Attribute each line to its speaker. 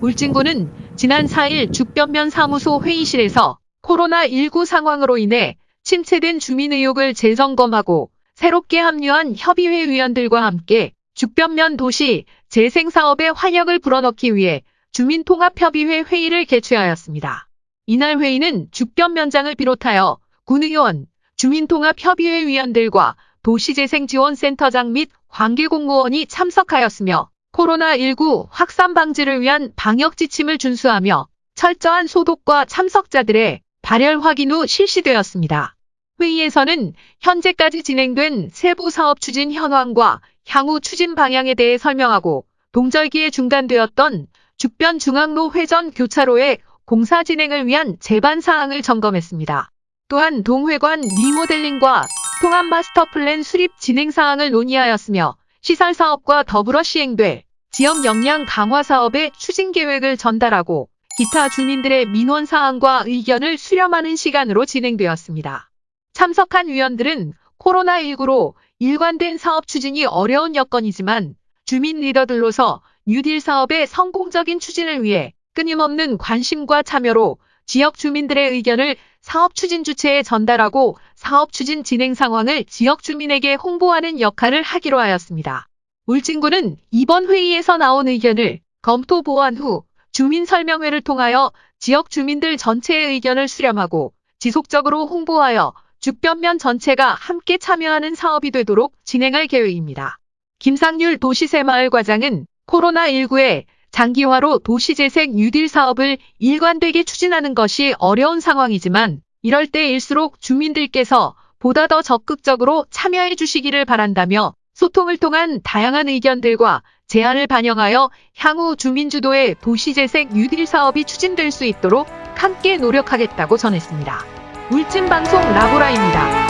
Speaker 1: 울진군은 지난 4일 죽변면 사무소 회의실에서 코로나19 상황으로 인해 침체된 주민 의혹을 재점검하고 새롭게 합류한 협의회 위원들과 함께 죽변면 도시 재생사업에 활력을 불어넣기 위해 주민통합협의회 회의를 개최하였습니다. 이날 회의는 죽변면장을 비롯하여 군의원, 주민통합협의회 위원들과 도시재생지원센터장 및 관계공무원이 참석하였으며 코로나19 확산 방지를 위한 방역 지침을 준수하며 철저한 소독과 참석자들의 발열 확인 후 실시되었습니다. 회의에서는 현재까지 진행된 세부 사업 추진 현황과 향후 추진 방향에 대해 설명하고 동절기에 중단되었던 죽변 중앙로 회전 교차로의 공사 진행을 위한 제반 사항을 점검했습니다. 또한 동회관 리모델링과 통합 마스터 플랜 수립 진행 사항을 논의하였으며 시설 사업과 더불어 시행될 지역 역량 강화 사업의 추진 계획을 전달하고 기타 주민들의 민원 사항과 의견을 수렴하는 시간으로 진행되었습니다. 참석한 위원들은 코로나19로 일관된 사업 추진이 어려운 여건이지만 주민 리더들로서 뉴딜 사업의 성공적인 추진을 위해 끊임없는 관심과 참여로 지역 주민들의 의견을 사업 추진 주체에 전달하고 사업 추진 진행 상황을 지역 주민에게 홍보하는 역할을 하기로 하였습니다. 울진군은 이번 회의에서 나온 의견을 검토 보완 후 주민 설명회를 통하여 지역 주민들 전체의 의견을 수렴하고 지속적으로 홍보하여 죽변면 전체가 함께 참여하는 사업이 되도록 진행할 계획입니다. 김상률 도시새마을과장은 코로나19에 장기화로 도시재생 뉴딜 사업을 일관되게 추진하는 것이 어려운 상황이지만 이럴 때일수록 주민들께서 보다 더 적극적으로 참여해 주시기를 바란다며 소통을 통한 다양한 의견들과 제안을 반영하여 향후 주민주도의 도시재생 뉴딜 사업이 추진될 수 있도록 함께 노력하겠다고 전했습니다. 울진방송 라보라입니다.